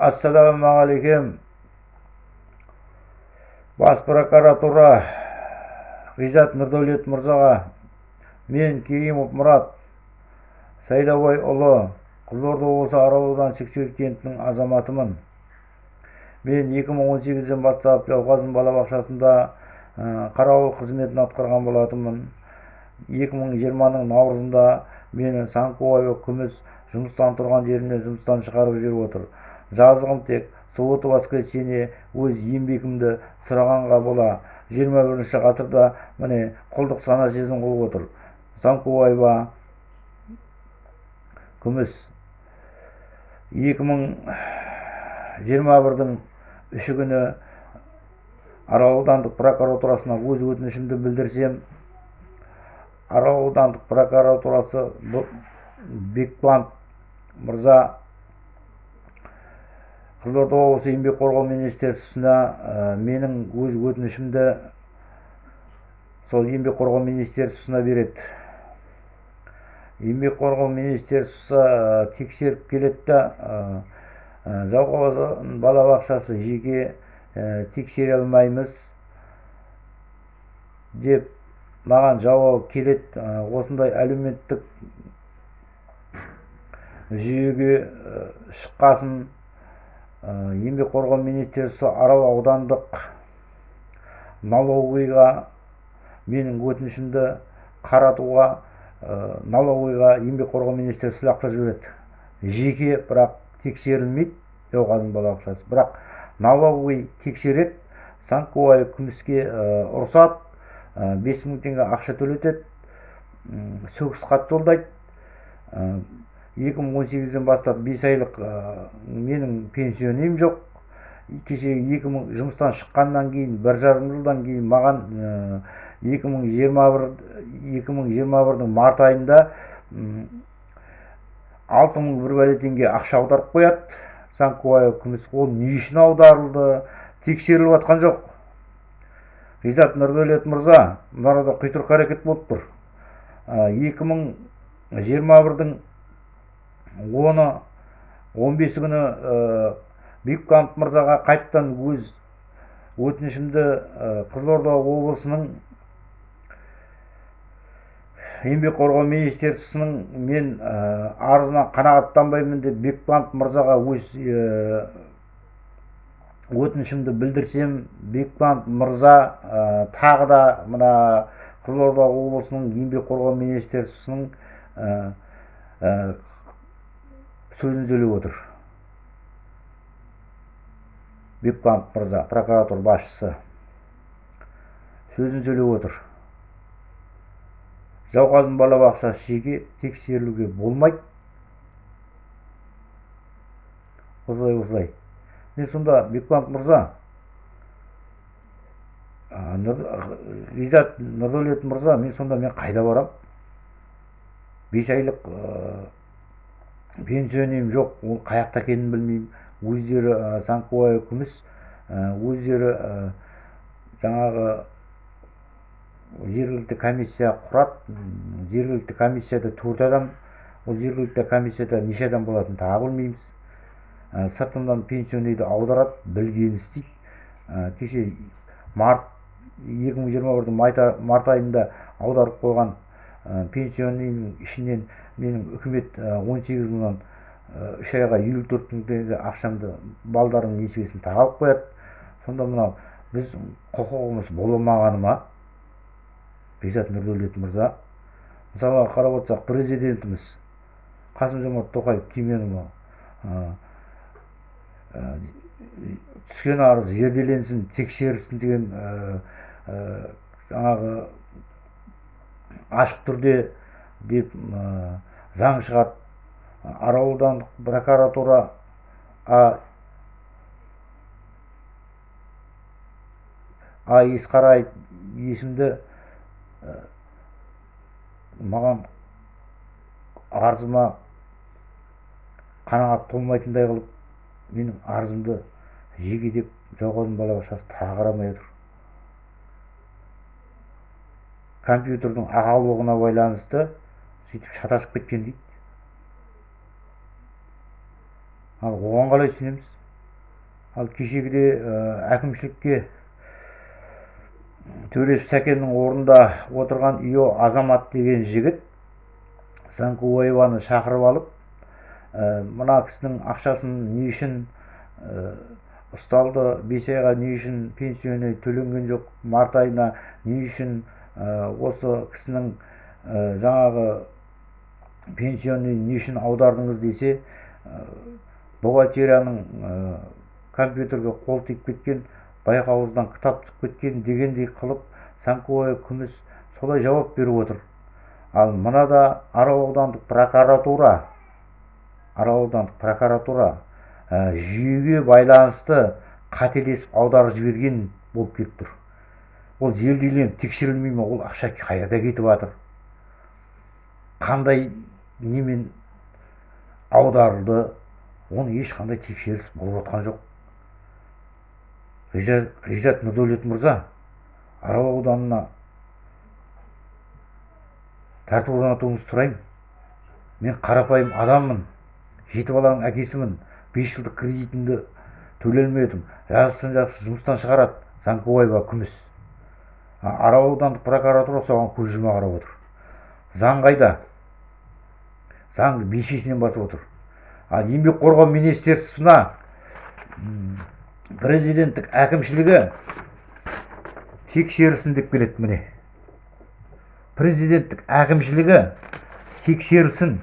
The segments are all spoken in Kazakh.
ассалаумағалейкум бас прокуратура ғизат нұрдәулет мырзаға мен керимов мұрат сайлаубайұлы қызылорда облысы арал ауданы сексеуіл кентінің азаматымын. Мен 2018-ден бастап жауқазын балабақшасында қарауыл қызметін атқарған болатынмын. 2020-ның наурызында мені санкоева күміс жұмыстан тұрған жерімнен жұмыстан шығарып жүріп отыр. Жазығым тек суббота воскресенье өз еңбегімді сұрағанға бола. 21 ғасырда міне құлдық сана сезім қылып отыр. Санкоева күміс. 2021-дің үші күні арал аудандық прокуратурасына өз өтінішімді білдірсем арал аудандық прокуратурасы бекбанов мырза қызылорда облысы еңбек қорғау министерствосына менің өз өтінішімді сол еңбек қорғау министерствосына береді. Еңбек қорғау министерствосы тексеріп келеді да жалғауызын балабақшасы жеке тексере алмаймыз деп маған жауап келеді. Осындай әлеуметтік жүйеге шыққасын еңбек қорғау министерствосы арал аудандық налоговыйға менің өтінішімді қаратуға налоговыйға еңбек қорғау министерствосы лақтырып жібереді. Жеке бірақ тексерілмейді. Жауқазын балабақшасы бірақ налоговый тексереді санковая күміске ұрсады бес мың теңге ақша төлетеді сөгіс хат жолдайды. 2018-ден бастап 5 айлық менің пенсионем жоқ. Кеше 2000 жұмыстан шыққаннан кейін бір жарым жылдан кейін маған 2021 2021-дің март айында 6000 бір бәле теңге ақша аударып қояды. Санкуаев күміс ол не үшін аударылды. Тексеріліп жатқан жоқ. Ғизат нұрдәулет мырза мына арада құйтырқы әрекет болып тұр. 2021-дің оны 15 күні бекбанов мырзаға қайттан өз өтінішімді қызылорда облысының еңбек қорғау министерствосының мен арызына қанағаттанбаймын деп бекбанов мырзаға өз өтінішімді білдірсем бекбанов мырза тағы да мына қызылорда облысының еңбек қорғау министерствосының сөзін сөйлеп отыр. Бекбанов мырза прокуратура басшысы. Сөзін сөйлеп отыр. Жауқазын балабақшасы жеке тексерілуге болмайды. Осылай осылай. Мен сонда бекбанов мырза ғизат нұрдәулет мырза мен сонда мен қайда барам? Бес айлық пенсионерім жоқ ол қай жақта екенін білмеймін өздері санкоя күміс өздері жаңағы жергілікті комиссия құрады жергілікті комиссияда төрт адам ол жергілікті комиссияда неше адам болатынын тағы білмейміз сыртымнан пенсионерді аударады білгенін істейді кеше март 2021 март айында аударып қойған пенсионердің ішінен менің үкімет 18 мыңнан үш айға елу төрт мың теңге ақшамды балдарымның несібесін тағалып қояды. Сонда мынау біз құқығымыз болмағаны ма бекзат нұрдәулет мырза мысалға қарап отырсақ президентіміз қасым жомарт тоқаев кеменұлы түскен арыз зерделенсін тексерілсін деген жаңағы ашық түрде деп заң шығарды арал прокуратура а есқараев есімді маған арызыма қанағат толмайтындай қылып менің арызымды жеке деп жауқазын балабақшасы тағы қарамай отыр. Компьютердің ақаулығына байланысты сөйтіп шатасып кеткен дейді. Ал оған қалай түсінеміз ал кешегіде әкімшілікке төресіп сәкеннің орнында отырған ио азамат деген жігіт занкубаеваны шақырып алып мына кісінің ақшасын не үшін ұсталды бес айға не үшін пенсионы төленген жоқ март айына не үшін осы кісінің жаңағы пенсионный не үшін аудардыңыз десе бухгалтерияның компьютерге қол тиіп кеткен байқауыздан кітап түсіп кеткен дегендей қылып санковая күміс солай жауап беріп отыр. Ал мынада арал аудандық прокуратура арал аудандық прокуратура ә, жүйеге байланысты қателесіп аударып жіберген болып келіп тұр. Ол зерделеніп тексерілмей ма ол ақша қайда кетіп жатыр? Қандай немен аударылды? Оны ешқандай тексеріс болып жатқан жоқ. Ғизат нұрдәулет мырза арал ауданына тәртіп орнатуыңызды сұраймын. Мен қарапайым адаммын жеті баланың әкесімін бес жылдық кредитімді төлей алмедім жазықтан жақсы жұмыстан шығарады. Занкубаева күміс арал аудандық прокуратура соған көз қарап отыр. Заң қайда? Заңды бешесінен басып отыр. Ал еңбек қорғау министерствосына президенттік әкімшілігі тексерісін деп келеді міне. Президенттік әкімшілігі тексерісін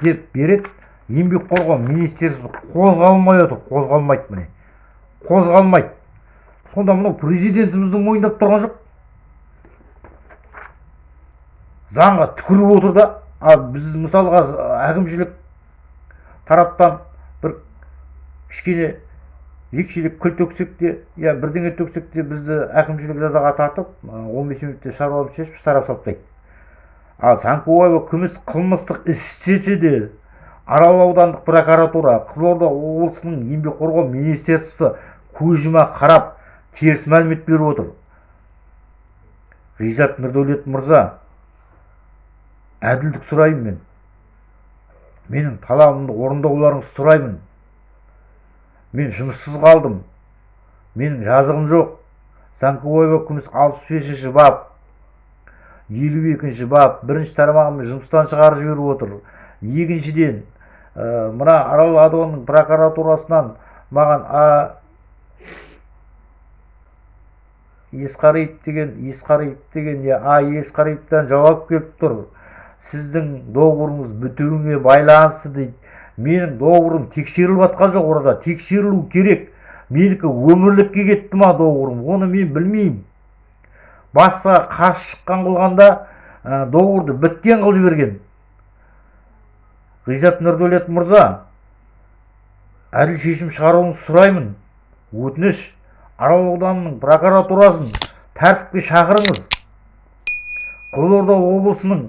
деп береді. Еңбек қорғау министерствосы қозғалмай отыр қозғалмайды міне. Қозғалмайды. Сонда мынау президентіміздің мойындап тұрған жоқ. Заңға түкіріп отыр да. Біз мысалға әкімшілік тараптан бір кішкене екшелеп күл төксек те я бірдеңе төксек те бізді әкімшілік жазаға тартып он бес минутте шаруамызды шешіп сарап тастайды. Ал санкубаева күміс қылмыстық іс істесе де арал аудандық прокуратура қызылорда облысының еңбек қорғау министерствосы көз жұма қарап теріс мәлімет беріп отыр. Ғизат нұрдәулет мырза әділдік сұраймын мен. Менің талабымды орындауларыңызды сұраймын. Мен жұмыссыз қалдым. Менің жазығым жоқ. Занкубаева күміс алпыс бесінші бап. елу екінші бап. Бірінші тармағымен жұмыстан шығарып жіберіп отыр. Екіншіден ә, мына арал ауданының прокуратурасынан маған есқариев деген есқариев деген я а есқариевтан жауап келіп тұр. Сіздің договорыңыз бітуіне байланысты дейді. Менің доғырым тексеріліп жатқан жоқ орада тексерілу керек. Менікі өмірлікке кетті ма доғырым оны мен білмеймін. Басқа қарсы шыққан қылғанда ә, доғырды біткен қылып жіберген. Ғизат нұрдәулет мырза әділ шешім шығаруыңызды сұраймын. Өтініш. Арал ауданының прокуратурасын тәртіпке шақырыңыз. Қызылорда облысының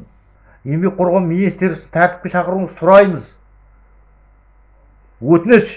еңбек қорғау министерствосын тәртіпке шақыруыңызды сұраймыз. Өтініш.